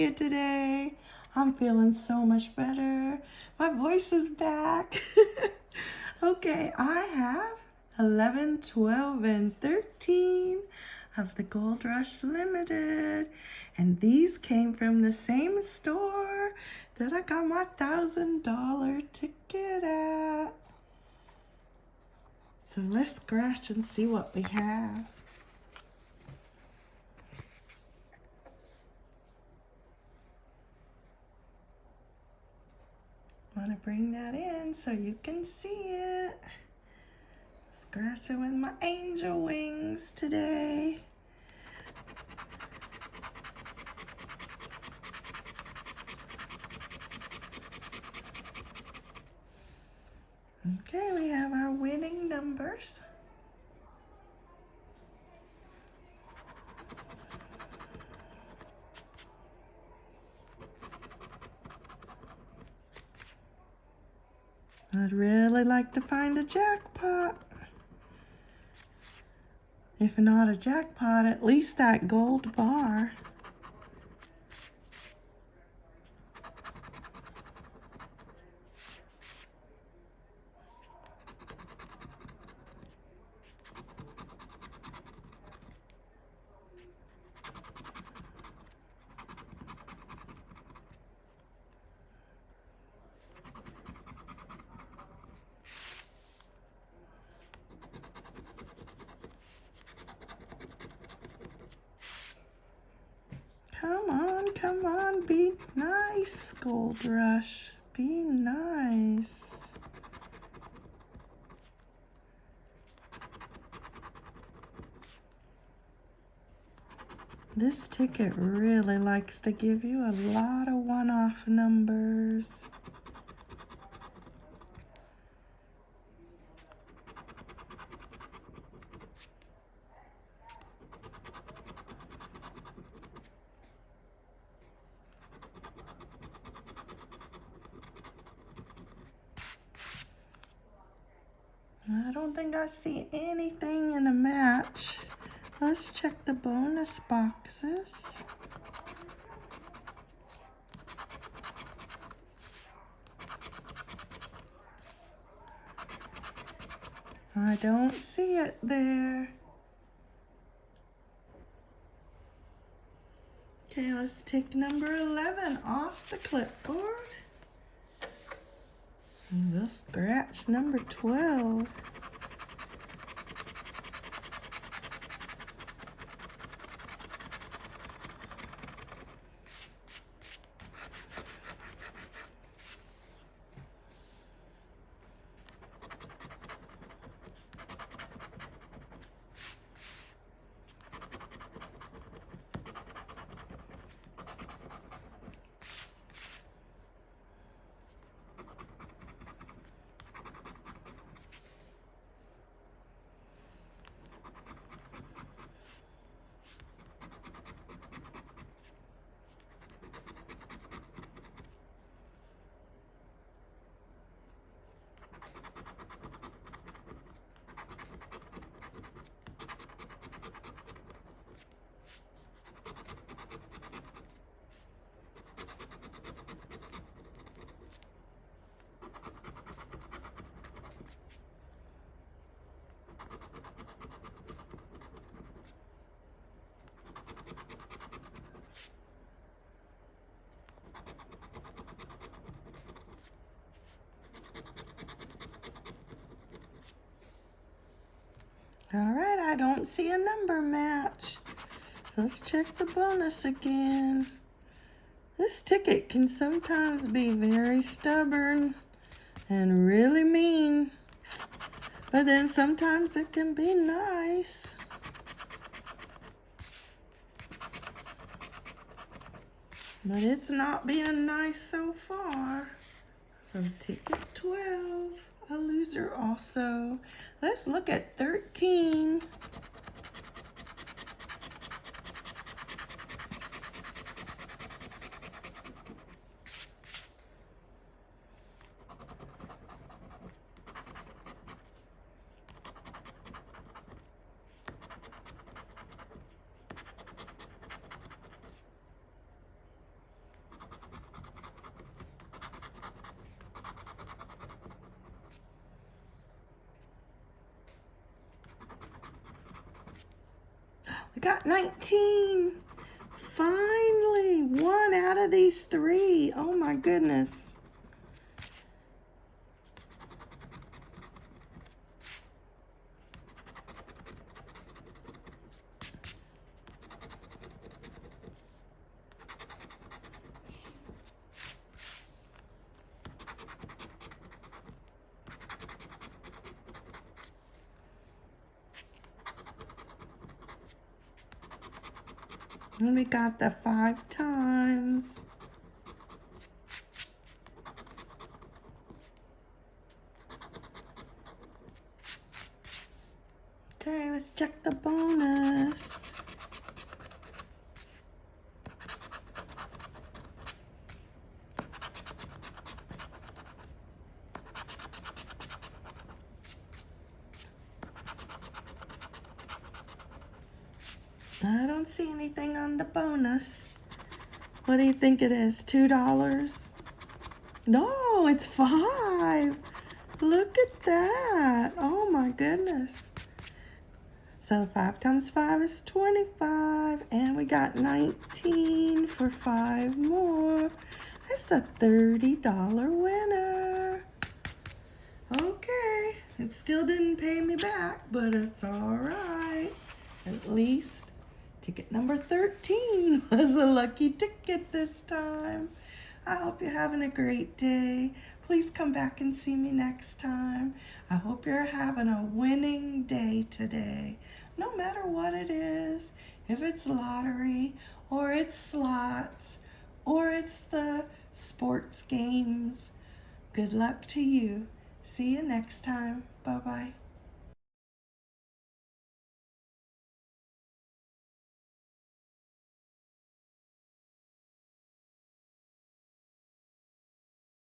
you today? I'm feeling so much better. My voice is back. okay, I have 11, 12, and 13 of the Gold Rush Limited. And these came from the same store that I got my $1,000 ticket at. So let's scratch and see what we have. Want to bring that in so you can see it. Scratching with my angel wings today. Okay, we have our winning numbers. I'd really like to find a jackpot. If not a jackpot, at least that gold bar. Come on, come on, be nice, Gold Rush. Be nice. This ticket really likes to give you a lot of one-off numbers. I don't think I see anything in a match. Let's check the bonus boxes. I don't see it there. Okay, let's take number 11 off the clipboard. We'll scratch number 12. All right, I don't see a number match. Let's check the bonus again. This ticket can sometimes be very stubborn and really mean. But then sometimes it can be nice. But it's not being nice so far. So ticket 12 a loser also. Let's look at 13. We got 19. Finally, one out of these three. Oh my goodness. We got the five times. Okay, let's check the bonus. I don't see anything on the bonus. What do you think it is? Two dollars? No, it's five. Look at that. Oh my goodness. So five times five is 25. And we got 19 for five more. That's a $30 winner. Okay. It still didn't pay me back, but it's all right. At least Ticket number 13 was a lucky ticket this time. I hope you're having a great day. Please come back and see me next time. I hope you're having a winning day today, no matter what it is. If it's lottery or it's slots or it's the sports games, good luck to you. See you next time. Bye-bye.